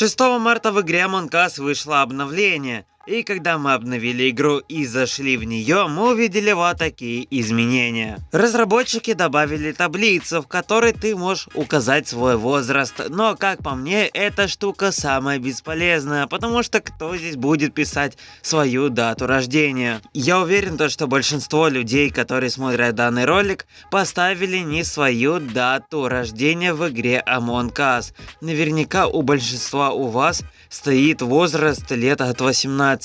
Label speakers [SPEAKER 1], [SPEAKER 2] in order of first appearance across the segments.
[SPEAKER 1] 6 марта в игре Among Us вышло обновление, и когда мы обновили игру и зашли в нее, мы увидели вот такие изменения. Разработчики добавили таблицу, в которой ты можешь указать свой возраст, но как по мне, эта штука самая бесполезная, потому что кто здесь будет писать свою дату рождения? Я уверен, то, что большинство людей, которые смотрят данный ролик, поставили не свою дату рождения в игре Among Us. Наверняка у большинства у вас стоит возраст лет от 18.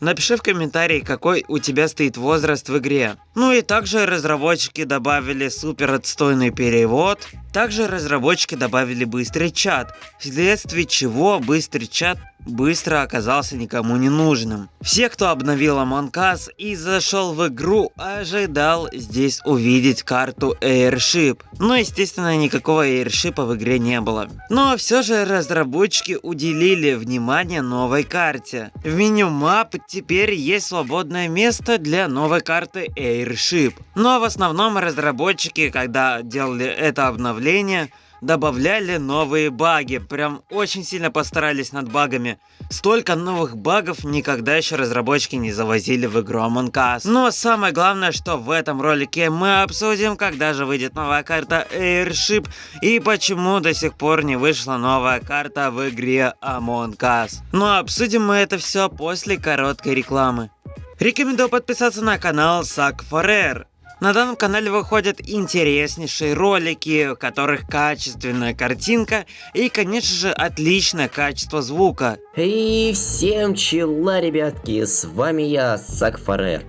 [SPEAKER 1] Напиши в комментарии, какой у тебя стоит возраст в игре. Ну и также разработчики добавили супер отстойный перевод. Также разработчики добавили быстрый чат, вследствие чего быстрый чат быстро оказался никому не нужным. Все, кто обновил Among Us и зашел в игру, ожидал здесь увидеть карту Airship. Но естественно никакого Airship в игре не было. Но все же разработчики уделили внимание новой карте. В меню мап теперь есть свободное место для новой карты Airship. Но в основном разработчики, когда делали это обновление, добавляли новые баги. Прям очень сильно постарались над багами. Столько новых багов никогда еще разработчики не завозили в игру Among Us. Но самое главное, что в этом ролике мы обсудим, когда же выйдет новая карта Airship и почему до сих пор не вышла новая карта в игре Among Us. Но обсудим мы это все после короткой рекламы. Рекомендую подписаться на канал Сак Форер. На данном канале выходят интереснейшие ролики, в которых качественная картинка и, конечно же, отличное качество звука.
[SPEAKER 2] И всем чела, ребятки, с вами я, Сакфарер.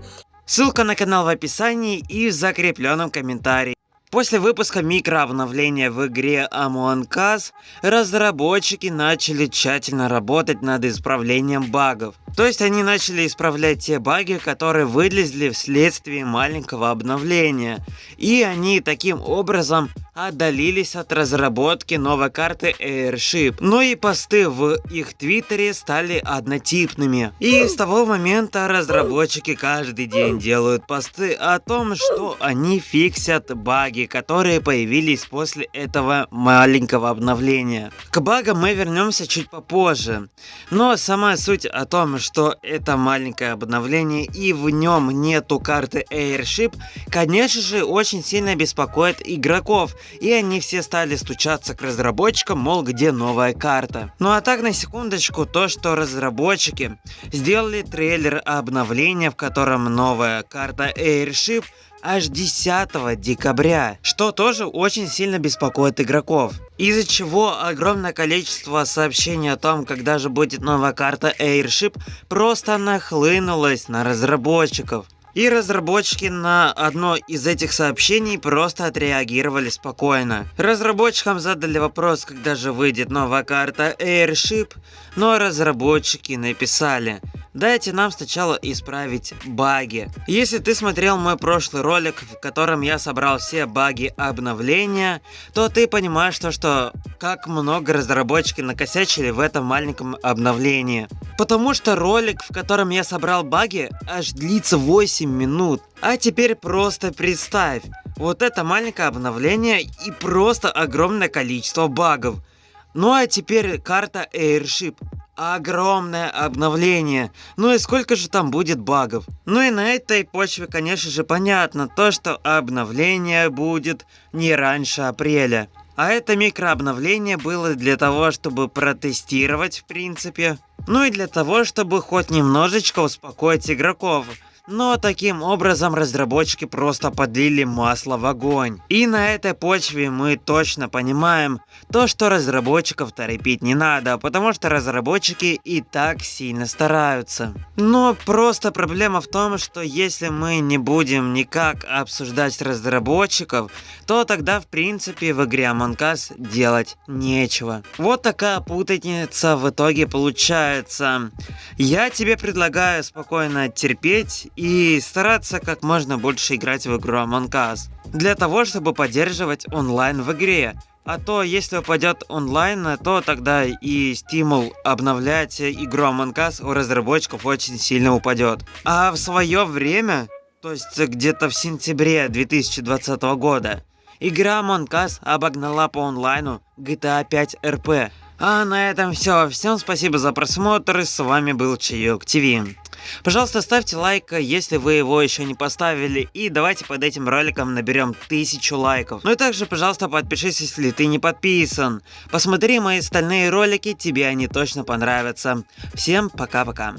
[SPEAKER 1] Ссылка на канал в описании и в закрепленном комментарии. После выпуска микрообновления в игре Among Us, разработчики начали тщательно работать над исправлением багов. То есть они начали исправлять те баги, которые вылезли вследствие маленького обновления. И они таким образом отдалились от разработки новой карты Airship. Но и посты в их твиттере стали однотипными. И с того момента разработчики каждый день делают посты о том, что они фиксят баги, которые появились после этого маленького обновления. К багам мы вернемся чуть попозже. Но сама суть о том, что это маленькое обновление и в нем нету карты Airship, конечно же очень сильно беспокоит игроков, и они все стали стучаться к разработчикам, мол где новая карта. Ну а так на секундочку, то что разработчики сделали трейлер обновления, в котором новая карта Airship аж 10 декабря, что тоже очень сильно беспокоит игроков. Из-за чего огромное количество сообщений о том, когда же будет новая карта Airship, просто нахлынулось на разработчиков. И разработчики на одно из этих сообщений просто отреагировали спокойно. Разработчикам задали вопрос, когда же выйдет новая карта Airship, но разработчики написали Дайте нам сначала исправить баги. Если ты смотрел мой прошлый ролик, в котором я собрал все баги обновления, то ты понимаешь то, что как много разработчики накосячили в этом маленьком обновлении. Потому что ролик, в котором я собрал баги, аж длится 8 минут. А теперь просто представь, вот это маленькое обновление и просто огромное количество багов. Ну а теперь карта Airship. Огромное обновление. Ну и сколько же там будет багов? Ну и на этой почве, конечно же, понятно то, что обновление будет не раньше апреля. А это микрообновление было для того, чтобы протестировать, в принципе. Ну и для того, чтобы хоть немножечко успокоить игроков. Но таким образом разработчики просто подлили масло в огонь. И на этой почве мы точно понимаем то, что разработчиков торопить не надо, потому что разработчики и так сильно стараются. Но просто проблема в том, что если мы не будем никак обсуждать разработчиков, то тогда в принципе в игре Among Us делать нечего. Вот такая путаница в итоге получается. Я тебе предлагаю спокойно терпеть и стараться как можно больше играть в игру Among Us. Для того, чтобы поддерживать онлайн в игре. А то, если упадет онлайн, то тогда и стимул обновлять игру Among Us у разработчиков очень сильно упадет. А в свое время, то есть где-то в сентябре 2020 года, игра Among Us обогнала по онлайну GTA 5 RP. А на этом все. Всем спасибо за просмотр. С вами был Чаек ТВ. Пожалуйста, ставьте лайк, если вы его еще не поставили. И давайте под этим роликом наберем тысячу лайков. Ну и также, пожалуйста, подпишись, если ты не подписан. Посмотри мои остальные ролики, тебе они точно понравятся. Всем пока-пока.